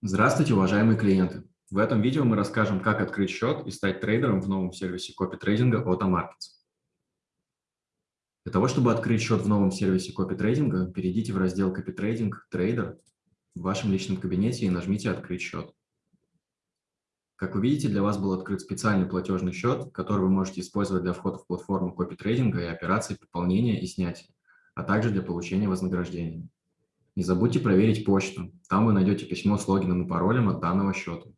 Здравствуйте, уважаемые клиенты! В этом видео мы расскажем, как открыть счет и стать трейдером в новом сервисе копи-трейдинга от AMarkets. Для того, чтобы открыть счет в новом сервисе копи-трейдинга, перейдите в раздел «Копи-трейдинг. Трейдер» в вашем личном кабинете и нажмите «Открыть счет». Как вы видите, для вас был открыт специальный платежный счет, который вы можете использовать для входа в платформу копи-трейдинга и операций пополнения и снятия, а также для получения вознаграждения. Не забудьте проверить почту. Там вы найдете письмо с логином и паролем от данного счета.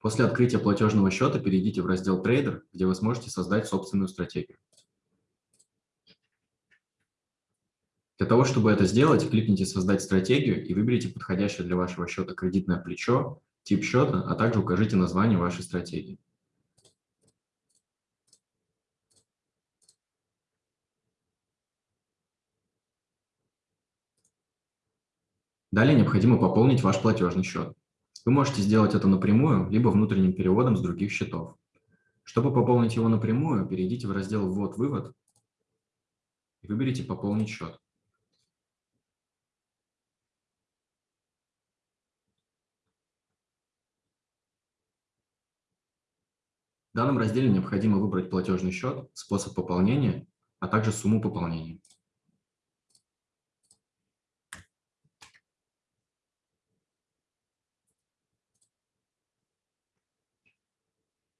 После открытия платежного счета перейдите в раздел «Трейдер», где вы сможете создать собственную стратегию. Для того, чтобы это сделать, кликните «Создать стратегию» и выберите подходящее для вашего счета кредитное плечо, тип счета, а также укажите название вашей стратегии. Далее необходимо пополнить ваш платежный счет. Вы можете сделать это напрямую, либо внутренним переводом с других счетов. Чтобы пополнить его напрямую, перейдите в раздел «Ввод-вывод» и выберите «Пополнить счет». В данном разделе необходимо выбрать платежный счет, способ пополнения, а также сумму пополнения.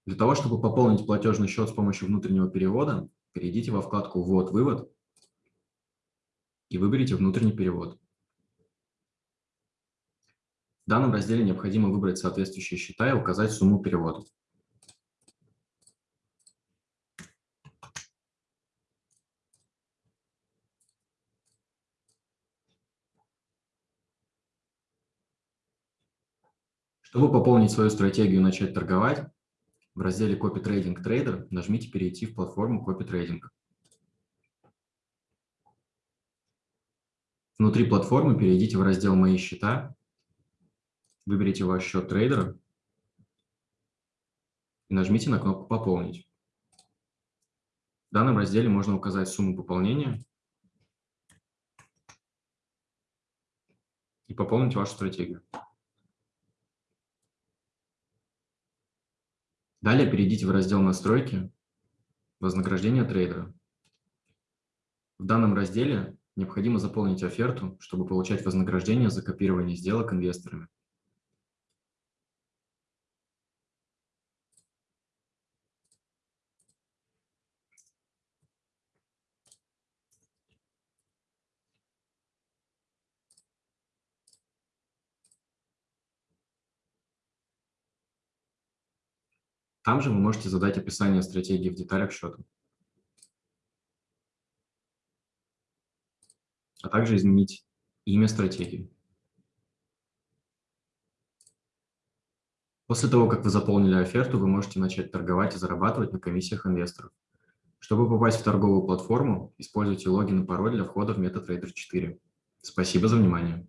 Для того, чтобы пополнить платежный счет с помощью внутреннего перевода, перейдите во вкладку «Ввод-вывод» и выберите «Внутренний перевод». В данном разделе необходимо выбрать соответствующие счета и указать сумму перевода. Чтобы пополнить свою стратегию и начать торговать, в разделе Copy Trading Trader нажмите «Перейти в платформу Copy Trading». Внутри платформы перейдите в раздел «Мои счета», выберите ваш счет трейдера и нажмите на кнопку «Пополнить». В данном разделе можно указать сумму пополнения и пополнить вашу стратегию. Далее перейдите в раздел «Настройки», «Вознаграждение трейдера». В данном разделе необходимо заполнить оферту, чтобы получать вознаграждение за копирование сделок инвесторами. Там же вы можете задать описание стратегии в деталях счета. А также изменить имя стратегии. После того, как вы заполнили оферту, вы можете начать торговать и зарабатывать на комиссиях инвесторов. Чтобы попасть в торговую платформу, используйте логин и пароль для входа в MetaTrader 4. Спасибо за внимание.